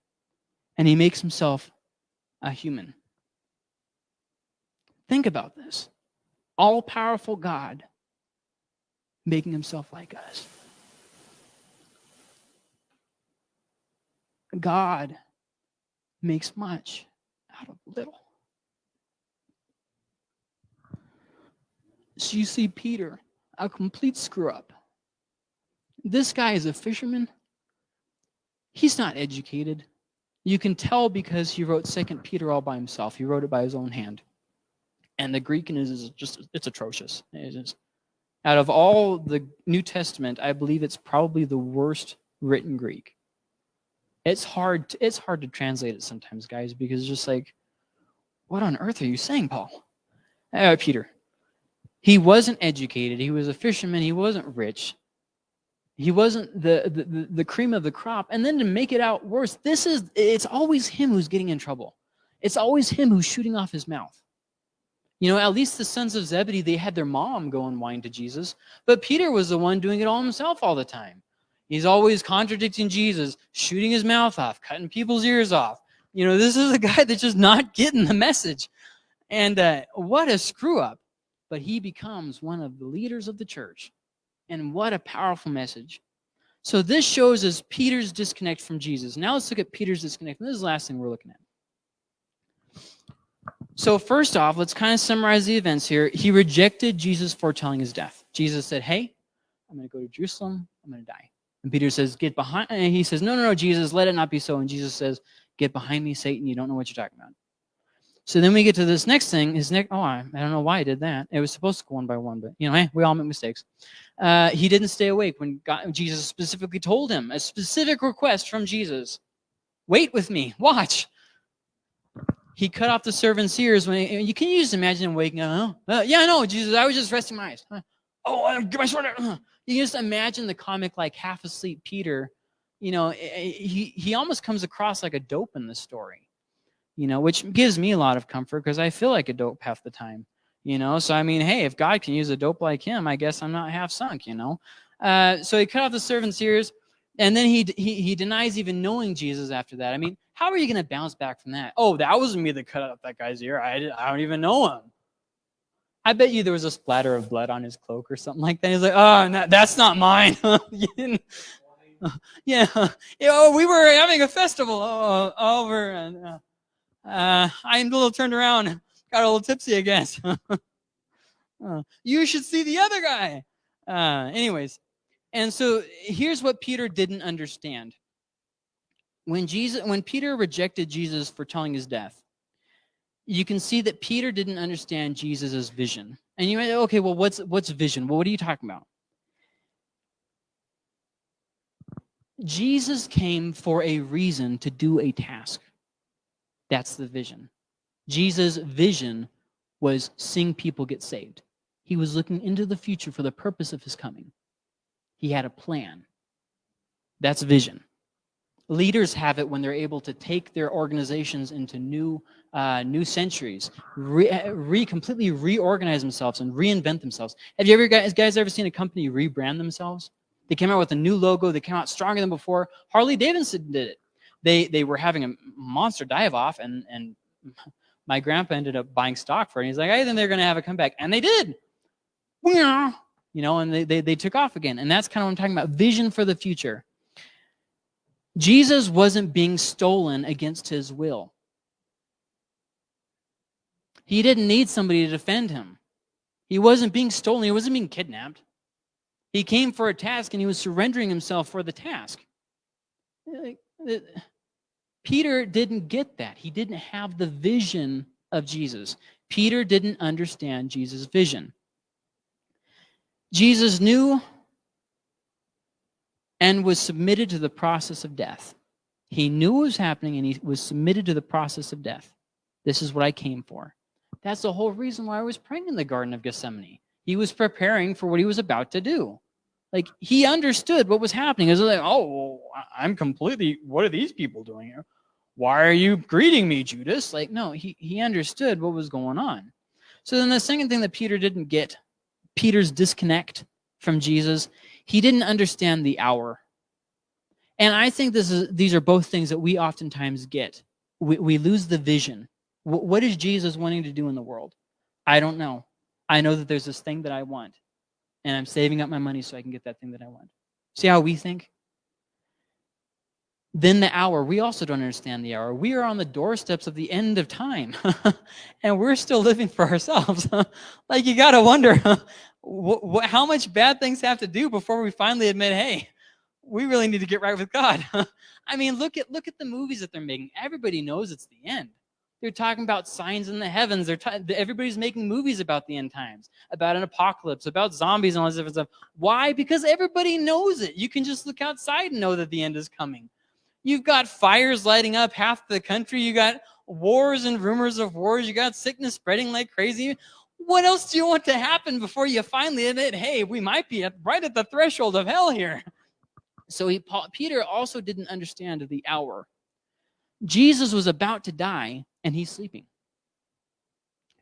Speaker 1: and he makes himself a human. Think about this. All powerful God making himself like us. God makes much out of little. So you see Peter, a complete screw up. This guy is a fisherman. he's not educated. You can tell because he wrote Second Peter all by himself. He wrote it by his own hand. And the Greek is just, it's atrocious. It is. Out of all the New Testament, I believe it's probably the worst written Greek. It's hard, to, it's hard to translate it sometimes, guys, because it's just like, what on earth are you saying, Paul? Uh, Peter. He wasn't educated. He was a fisherman. He wasn't rich. He wasn't the, the, the cream of the crop. And then to make it out worse, this is, it's always him who's getting in trouble. It's always him who's shooting off his mouth. You know, at least the sons of Zebedee, they had their mom go and whine to Jesus. But Peter was the one doing it all himself all the time. He's always contradicting Jesus, shooting his mouth off, cutting people's ears off. You know, this is a guy that's just not getting the message. And uh, what a screw up. But he becomes one of the leaders of the church. And what a powerful message. So this shows us Peter's disconnect from Jesus. Now let's look at Peter's disconnect. This is the last thing we're looking at. So first off, let's kind of summarize the events here. He rejected Jesus foretelling his death. Jesus said, hey, I'm going to go to Jerusalem. I'm going to die. And Peter says, get behind. And he says, no, no, no, Jesus, let it not be so. And Jesus says, get behind me, Satan. You don't know what you're talking about. So then we get to this next thing. His next, oh, I, I don't know why I did that. It was supposed to go one by one, but you know, hey, we all make mistakes. Uh, he didn't stay awake when God, Jesus specifically told him a specific request from Jesus. Wait with me. Watch. He cut off the servant's ears when he, you can you just imagine him waking up. Uh, yeah, know. Jesus, I was just resting my eyes. oh, get my sword. Uh. You can just imagine the comic like half asleep Peter. You know, he he almost comes across like a dope in the story. You know, which gives me a lot of comfort because I feel like a dope half the time. You know, so I mean, hey, if God can use a dope like him, I guess I'm not half sunk. You know, uh, so he cut off the servant's ears, and then he he he denies even knowing Jesus after that. I mean, how are you going to bounce back from that? Oh, that wasn't me that cut off that guy's ear. I, I don't even know him. I bet you there was a splatter of blood on his cloak or something like that. He's like, oh, no, that's not mine. yeah. Oh, we were having a festival oh, over, and uh, uh, I'm a little turned around, got a little tipsy again. uh, you should see the other guy. Uh, anyways, and so here's what Peter didn't understand when Jesus when Peter rejected Jesus for telling his death, you can see that Peter didn't understand Jesus' vision. And you might say, okay, well, what's what's vision? Well, what are you talking about? Jesus came for a reason to do a task. That's the vision. Jesus' vision was seeing people get saved. He was looking into the future for the purpose of his coming. He had a plan. That's vision leaders have it when they're able to take their organizations into new uh, new centuries, re, re, completely reorganize themselves and reinvent themselves. Have you ever guys, guys ever seen a company rebrand themselves? They came out with a new logo. They came out stronger than before. Harley Davidson did it. They they were having a monster dive off, and and my grandpa ended up buying stock for it. And he's like, hey, then they're going to have a comeback, and they did. You know, and they, they they took off again. And that's kind of what I'm talking about. Vision for the future. Jesus wasn't being stolen against his will. He didn't need somebody to defend him. He wasn't being stolen. He wasn't being kidnapped. He came for a task and he was surrendering himself for the task. Peter didn't get that. He didn't have the vision of Jesus. Peter didn't understand Jesus' vision. Jesus knew and was submitted to the process of death. He knew what was happening and he was submitted to the process of death. This is what I came for. That's the whole reason why I was praying in the Garden of Gethsemane. He was preparing for what he was about to do. Like he understood what was happening. It was like, oh, I'm completely, what are these people doing here? Why are you greeting me, Judas? Like, no, he, he understood what was going on. So then the second thing that Peter didn't get, Peter's disconnect from Jesus, he didn't understand the hour. And I think this is, these are both things that we oftentimes get. We, we lose the vision. W what is Jesus wanting to do in the world? I don't know. I know that there's this thing that I want, and I'm saving up my money so I can get that thing that I want. See how we think? Then the hour, we also don't understand the hour. We are on the doorsteps of the end of time, and we're still living for ourselves. like you got to wonder, how much bad things have to do before we finally admit, hey, we really need to get right with God. I mean, look at look at the movies that they're making. Everybody knows it's the end. They're talking about signs in the heavens. They're everybody's making movies about the end times, about an apocalypse, about zombies and all this different stuff. Why? Because everybody knows it. You can just look outside and know that the end is coming. You've got fires lighting up half the country. You got wars and rumors of wars. You got sickness spreading like crazy. What else do you want to happen before you finally admit, hey, we might be at, right at the threshold of hell here? So he, Paul, Peter also didn't understand the hour. Jesus was about to die and he's sleeping.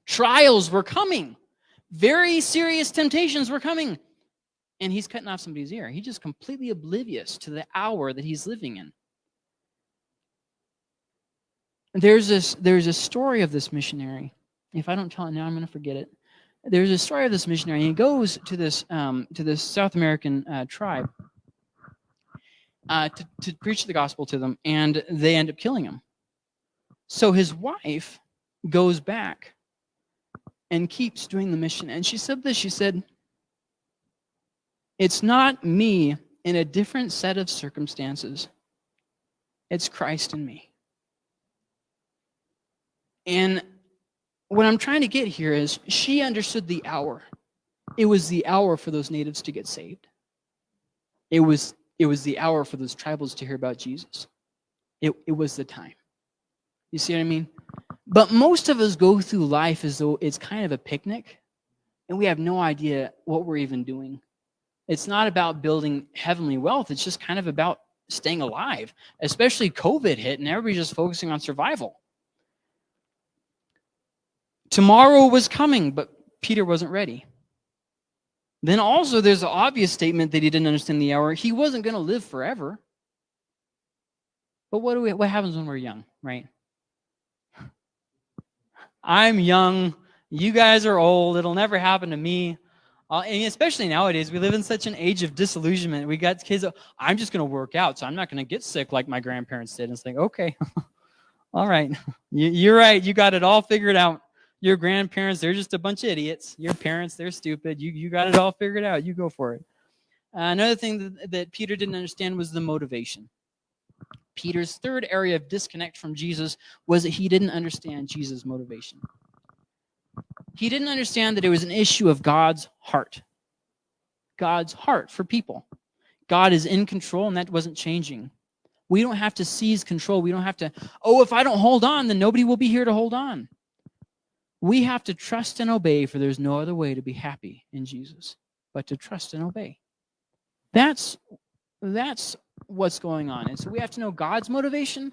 Speaker 1: Trials were coming. Very serious temptations were coming. And he's cutting off somebody's ear. He's just completely oblivious to the hour that he's living in. There's this there's a story of this missionary. If I don't tell it now, I'm going to forget it. There's a story of this missionary. And he goes to this um, to this South American uh, tribe uh, to, to preach the gospel to them, and they end up killing him. So his wife goes back and keeps doing the mission. And she said this she said, It's not me in a different set of circumstances, it's Christ in me. And what I'm trying to get here is she understood the hour. It was the hour for those natives to get saved. It was it was the hour for those tribals to hear about Jesus. It, it was the time. You see what I mean? But most of us go through life as though it's kind of a picnic and we have no idea what we're even doing. It's not about building heavenly wealth, it's just kind of about staying alive, especially COVID hit and everybody's just focusing on survival. Tomorrow was coming, but Peter wasn't ready. Then also there's an obvious statement that he didn't understand the hour. He wasn't going to live forever. But what do we what happens when we're young, right? I'm young, you guys are old, it'll never happen to me. Uh, and especially nowadays, we live in such an age of disillusionment. We got kids, I'm just going to work out, so I'm not going to get sick like my grandparents did. And it's like, okay, all right, you, are right, you got it all figured out your grandparents, they're just a bunch of idiots. Your parents, they're stupid. You, you got it all figured out. You go for it. Uh, another thing that, that Peter didn't understand was the motivation. Peter's third area of disconnect from Jesus was that he didn't understand Jesus' motivation. He didn't understand that it was an issue of God's heart. God's heart for people. God is in control and that wasn't changing. We don't have to seize control. We don't have to, oh, if I don't hold on, then nobody will be here to hold on. We have to trust and obey, for there's no other way to be happy in Jesus but to trust and obey. That's that's what's going on. And so we have to know God's motivation,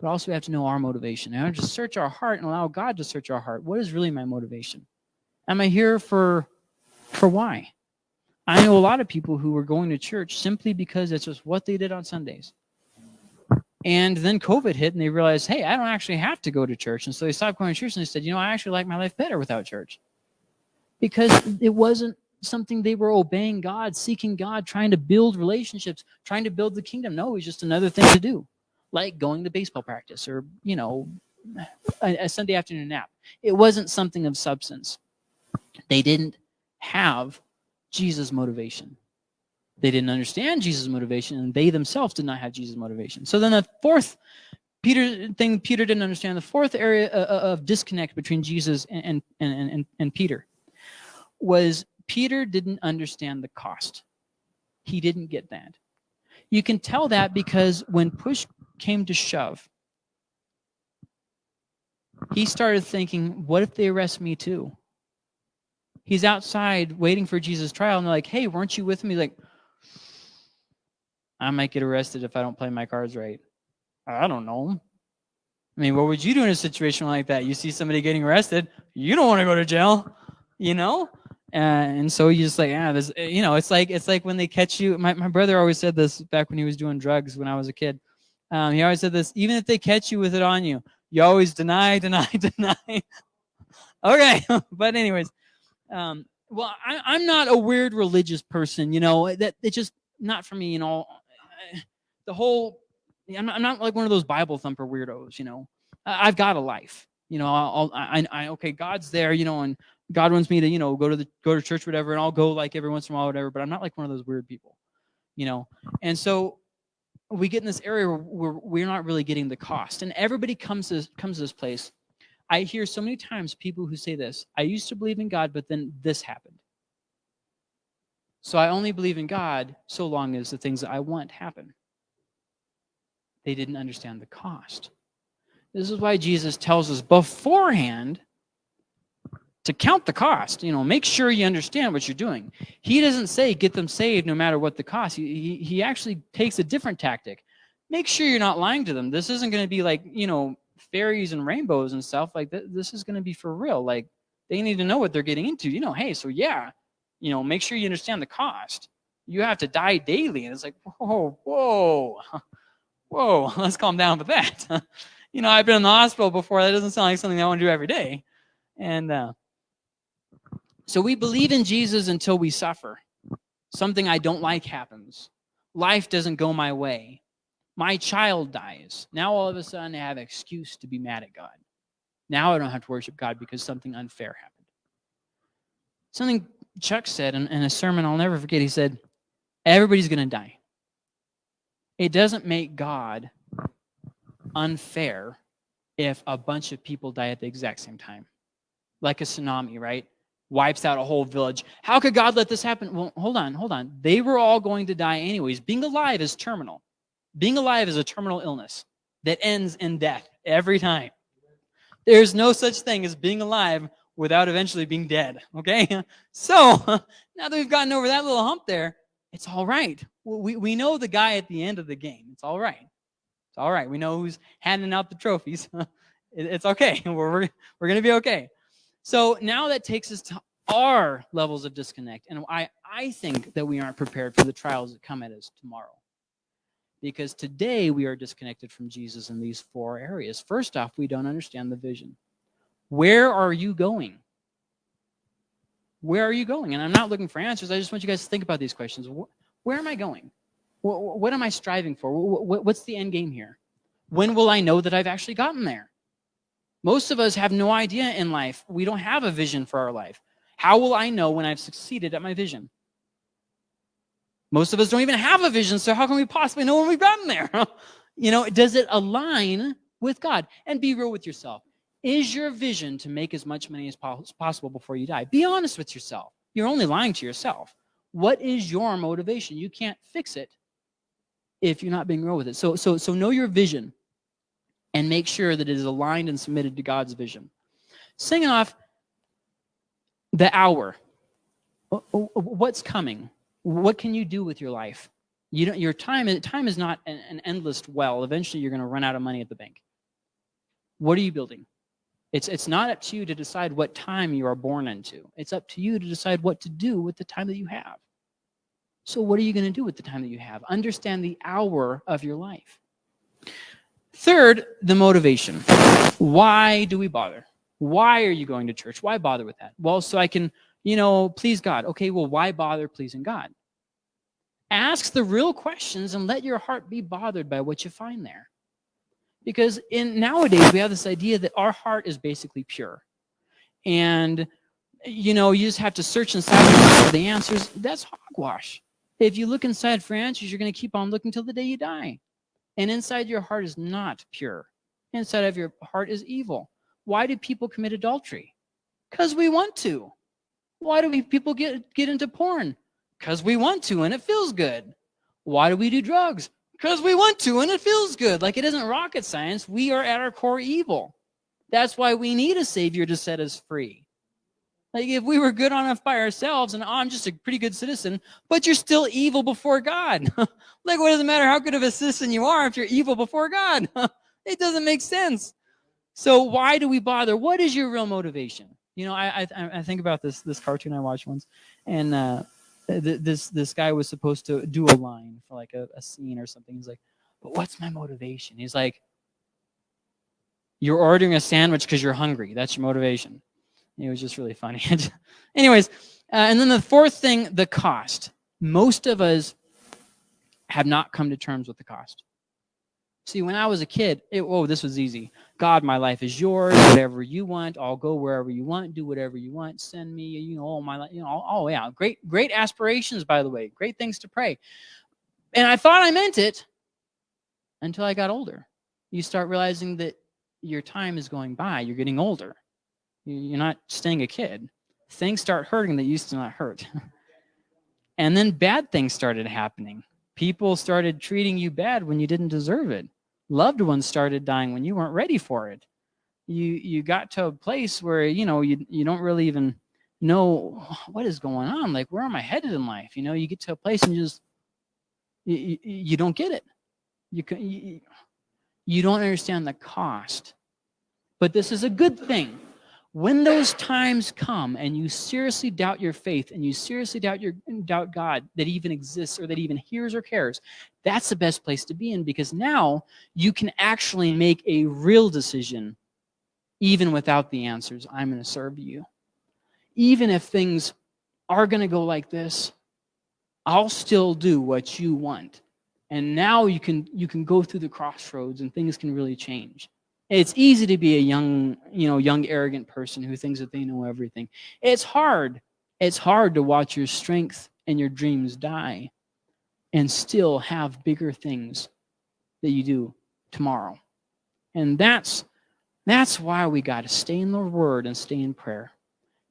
Speaker 1: but also we have to know our motivation. And just search our heart and allow God to search our heart. What is really my motivation? Am I here for for why? I know a lot of people who were going to church simply because it's just what they did on Sundays. And then COVID hit and they realized, hey, I don't actually have to go to church. And so they stopped going to church and they said, you know, I actually like my life better without church. Because it wasn't something they were obeying God, seeking God, trying to build relationships, trying to build the kingdom. No, it was just another thing to do, like going to baseball practice or, you know, a, a Sunday afternoon nap. It wasn't something of substance. They didn't have Jesus' motivation. They didn't understand Jesus' motivation, and they themselves did not have Jesus' motivation. So then the fourth Peter thing Peter didn't understand, the fourth area uh, uh, of disconnect between Jesus and, and, and, and Peter was Peter didn't understand the cost. He didn't get that. You can tell that because when push came to shove, he started thinking, what if they arrest me too? He's outside waiting for Jesus' trial, and they're like, hey, weren't you with me? Like, I might get arrested if I don't play my cards right. I don't know. I mean, what would you do in a situation like that? You see somebody getting arrested, you don't want to go to jail, you know? And so you just like, yeah, this, you know, it's like, it's like when they catch you. My, my brother always said this back when he was doing drugs when I was a kid. Um, he always said this, even if they catch you with it on you, you always deny, deny, deny. okay. but anyways, um, well, I, am not a weird religious person, you know, that it just not for me, you know, the whole I'm not, I'm not like one of those Bible thumper weirdos, you know. I've got a life, you know. I'll, I, I, okay, God's there, you know, and God wants me to, you know, go to the go to church, whatever, and I'll go like every once in a while, whatever. But I'm not like one of those weird people, you know. And so we get in this area where we're not really getting the cost. And everybody comes to, comes to this place. I hear so many times people who say this, I used to believe in God, but then this happened. So I only believe in God so long as the things that I want happen. They didn't understand the cost. This is why Jesus tells us beforehand to count the cost. You know, make sure you understand what you're doing. He doesn't say get them saved no matter what the cost. He, he, he actually takes a different tactic. Make sure you're not lying to them. This isn't going to be like, you know, fairies and rainbows and stuff. Like, th this is going to be for real. Like, they need to know what they're getting into. You know, hey, so yeah, you know, make sure you understand the cost. You have to die daily. And it's like, whoa, whoa, whoa, let's calm down with that. you know, I've been in the hospital before. That doesn't sound like something I want to do every day. And uh, so we believe in Jesus until we suffer. Something I don't like happens. Life doesn't go my way. My child dies. Now all of a sudden I have an excuse to be mad at God. Now I don't have to worship God because something unfair happened. Something Chuck said in, in a sermon I'll never forget. He said, everybody's going to die. It doesn't make God unfair if a bunch of people die at the exact same time. Like a tsunami, right? Wipes out a whole village. How could God let this happen? Well, hold on, hold on. They were all going to die anyways. Being alive is terminal. Being alive is a terminal illness that ends in death every time. There's no such thing as being alive without eventually being dead, okay? So now that we've gotten over that little hump there, it's all right. We, we know the guy at the end of the game. It's all right. It's all right. We know who's handing out the trophies. it's okay. We're, we're, we're going to be okay. So now that takes us to our levels of disconnect. And I, I think that we aren't prepared for the trials that come at us tomorrow. Because today we are disconnected from Jesus in these four areas. First off, we don't understand the vision. Where are you going? Where are you going? And I'm not looking for answers. I just want you guys to think about these questions. Where am I going? What am I striving for? What's the end game here? When will I know that I've actually gotten there? Most of us have no idea in life. We don't have a vision for our life. How will I know when I've succeeded at my vision? Most of us don't even have a vision, so how can we possibly know when we've gotten there? you know, does it align with God? And be real with yourself. Is your vision to make as much money as possible before you die? Be honest with yourself. You're only lying to yourself. What is your motivation? You can't fix it if you're not being real with it. So, so, so know your vision and make sure that it is aligned and submitted to God's vision. Singing off the hour. What's coming? What can you do with your life? You don't, your time, time is not an, an endless well. Eventually, you're going to run out of money at the bank. What are you building? It's, it's not up to you to decide what time you are born into. It's up to you to decide what to do with the time that you have. So what are you going to do with the time that you have? Understand the hour of your life. Third, the motivation. Why do we bother? Why are you going to church? Why bother with that? Well, so I can, you know, please God. Okay, well, why bother pleasing God? Ask the real questions and let your heart be bothered by what you find there. Because in nowadays, we have this idea that our heart is basically pure. And, you know, you just have to search inside for the answers. That's hogwash. If you look inside for answers, you're going to keep on looking till the day you die. And inside your heart is not pure. Inside of your heart is evil. Why do people commit adultery? Because we want to. Why do we people get, get into porn? Because we want to and it feels good. Why do we do drugs? Because we want to and it feels good. Like it isn't rocket science. We are at our core evil. That's why we need a savior to set us free. Like if we were good enough by ourselves and oh, I'm just a pretty good citizen, but you're still evil before God. like what does it matter how good of a citizen you are if you're evil before God? it doesn't make sense. So why do we bother? What is your real motivation? You know, I I, I think about this this cartoon I watched once, and uh, this this guy was supposed to do a line for like a, a scene or something. He's like, but what's my motivation? He's like, you're ordering a sandwich because you're hungry. That's your motivation. It was just really funny. Anyways, uh, and then the fourth thing, the cost. Most of us have not come to terms with the cost. See, when I was a kid, it, this was easy. God, my life is yours. Whatever you want, I'll go wherever you want, do whatever you want. Send me, you know, all my life, you know, oh yeah, great, great aspirations, by the way, great things to pray. And I thought I meant it until I got older. You start realizing that your time is going by. You're getting older. You- You're not staying a kid. Things start hurting that used to not hurt. and then bad things started happening. People started treating you bad when you didn't deserve it. Loved ones started dying when you weren't ready for it. You you got to a place where you know you you don't really even know what is going on. Like where am I headed in life? You know, you get to a place and you just you, you, don't get it. You, can, you you don't understand the cost. But this is a good thing. When those times come and you seriously doubt your faith and you seriously doubt your doubt God that even exists or that even hears or cares, that's the best place to be in because now you can actually make a real decision even without the answers. I'm going to serve you. Even if things are going to go like this, I'll still do what you want. And now you can you can go through the crossroads and things can really change. It's easy to be a young, you know, young arrogant person who thinks that they know everything. It's hard. It's hard to watch your strength and your dreams die and still have bigger things that you do tomorrow. And that's that's why we got to stay in the word and stay in prayer.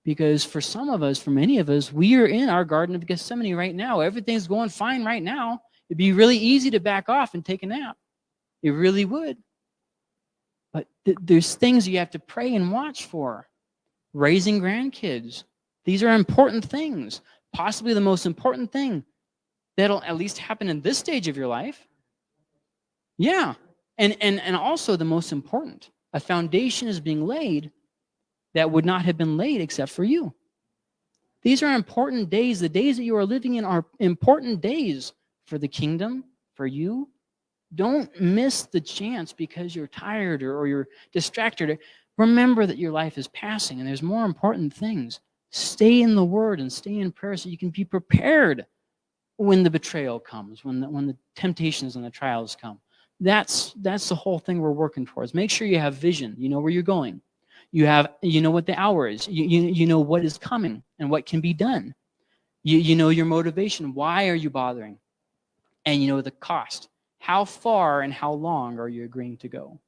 Speaker 1: Because for some of us, for many of us, we are in our Garden of Gethsemane right now. Everything's going fine right now. It'd be really easy to back off and take a nap. It really would. But th there's things you have to pray and watch for. Raising grandkids. These are important things. Possibly the most important thing that'll at least happen in this stage of your life. Yeah. And, and, and also the most important. A foundation is being laid that would not have been laid except for you. These are important days. The days that you are living in are important days for the kingdom, for you. Don't miss the chance because you're tired or, or you're distracted. Remember that your life is passing and there's more important things. Stay in the word and stay in prayer so you can be prepared when the betrayal comes, when the, when the temptations and the trials come. That's, that's the whole thing we're working towards. Make sure you have vision. You know where you're going. You have, you know what the hour is. You, you, you know what is coming and what can be done. You, you know your motivation. Why are you bothering? And you know the cost. How far and how long are you agreeing to go?